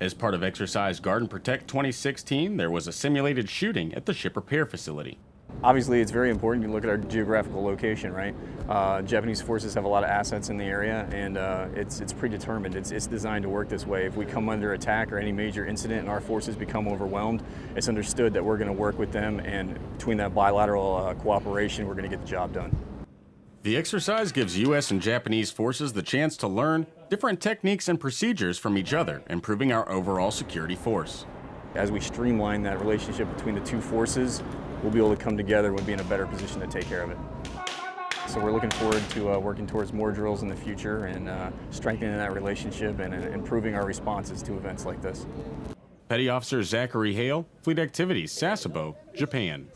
As part of Exercise Garden Protect 2016, there was a simulated shooting at the ship repair facility. Obviously, it's very important. to look at our geographical location, right? Uh, Japanese forces have a lot of assets in the area, and uh, it's it's predetermined. It's, it's designed to work this way. If we come under attack or any major incident and our forces become overwhelmed, it's understood that we're going to work with them, and between that bilateral uh, cooperation, we're going to get the job done. The exercise gives U.S. and Japanese forces the chance to learn different techniques and procedures from each other, improving our overall security force. As we streamline that relationship between the two forces, we'll be able to come together and we'll be in a better position to take care of it. So we're looking forward to uh, working towards more drills in the future and uh, strengthening that relationship and, and improving our responses to events like this. Petty Officer Zachary Hale, Fleet Activities, Sasebo, Japan.